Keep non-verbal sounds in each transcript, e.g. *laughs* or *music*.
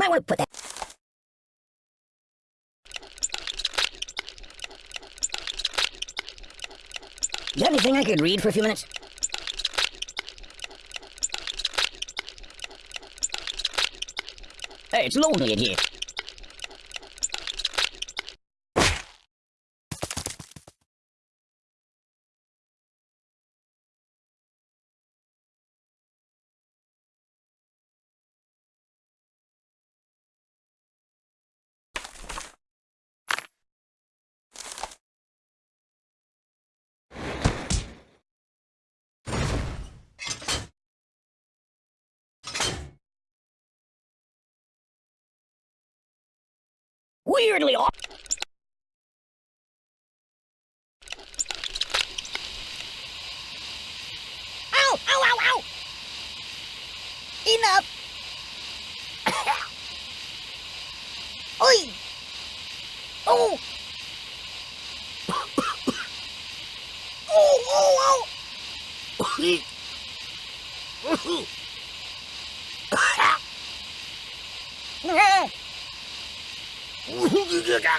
might want to put that. You got anything I could read for a few minutes? Hey, it's lonely in here. Weirdly off. Ow! Ow! Ow! Ow! Enough!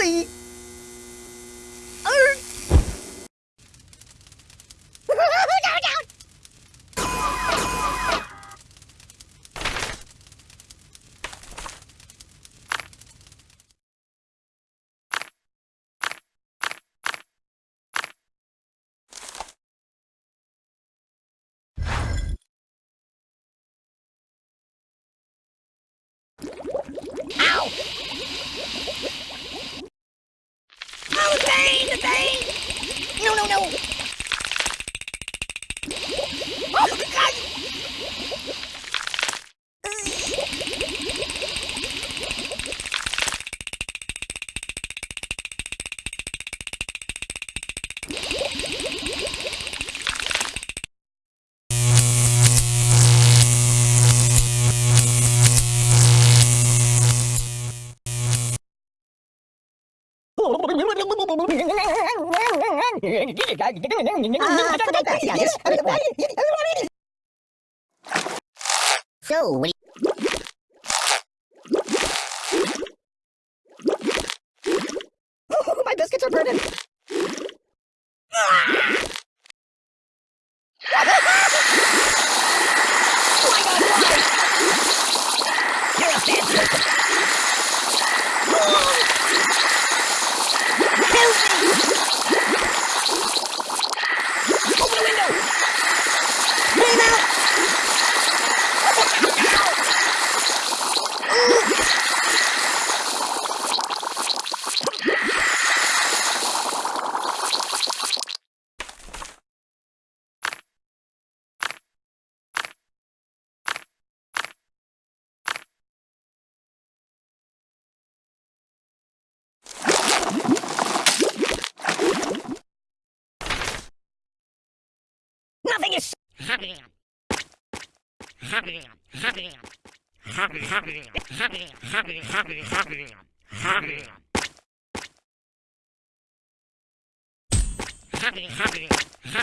Glee. Arr. down, down. Ow! Oh, the pain, the pain! No, no, no! Oh, God! *laughs* So, what *laughs* do. My biscuits are burning! *laughs* Oh, why not why? You're a bad!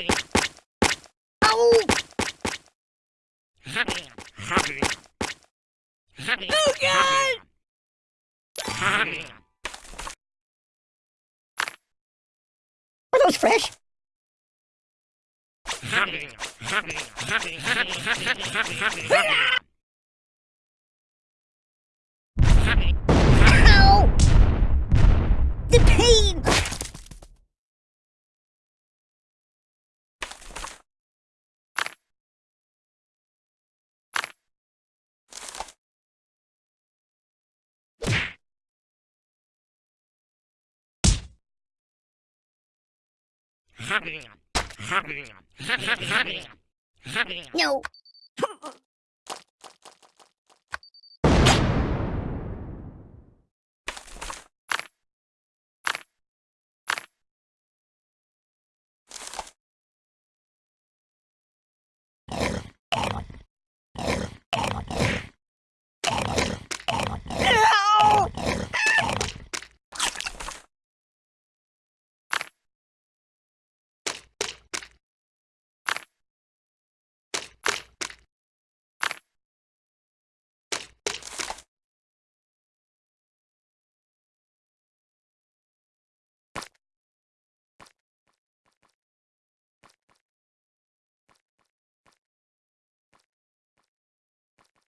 Is... Oh! Oh, God! smells fresh. Ow! The pain! No. Ow!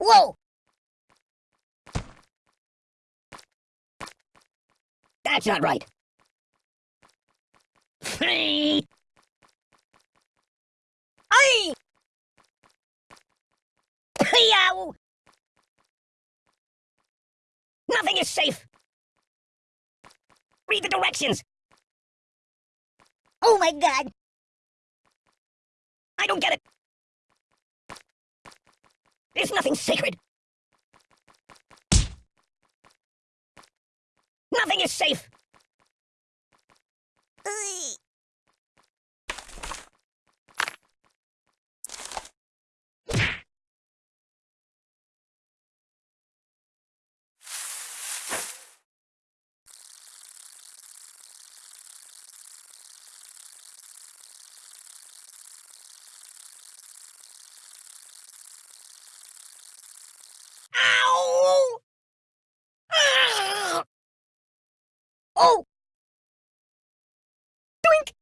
Whoa! That's not right. *laughs* Hey! Yow! Nothing is safe. Read the directions. Oh my god. I don't get it. There's nothing sacred. Nothing is safe. Ow! Ah! Oh! Doink!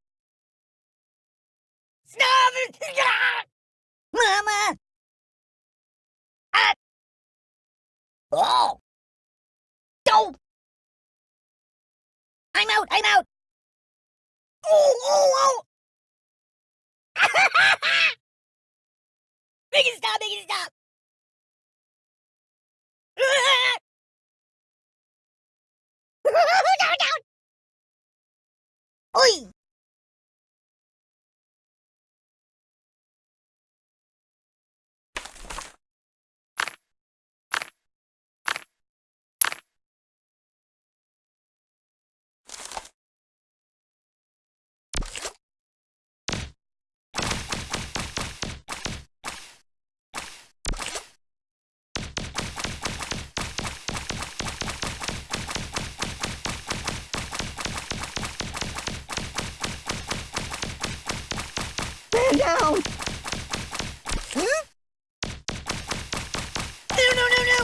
Stop it! Ah! Mama! Ah! Oh! Go! I'm out! I'm out! Oh! Oh! Oh! *laughs* make it stop! Make it stop! *laughs* Down, down! Oi! Man down! Huh? No, no, no, no!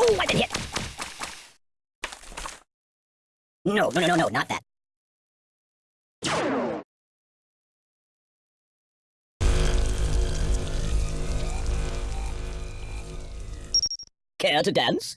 Oh, I've been hit! No, no, no, no, no, not that. Care to dance?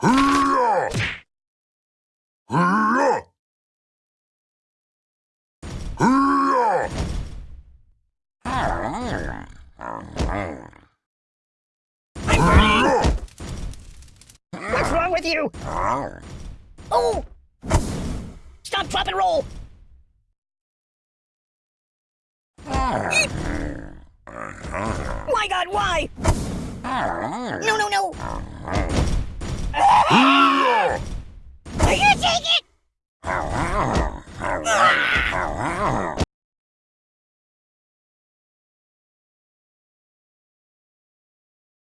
What's wrong with you? Oh! Stop, drop, and roll! My god, why? No, no, no! Will you take it?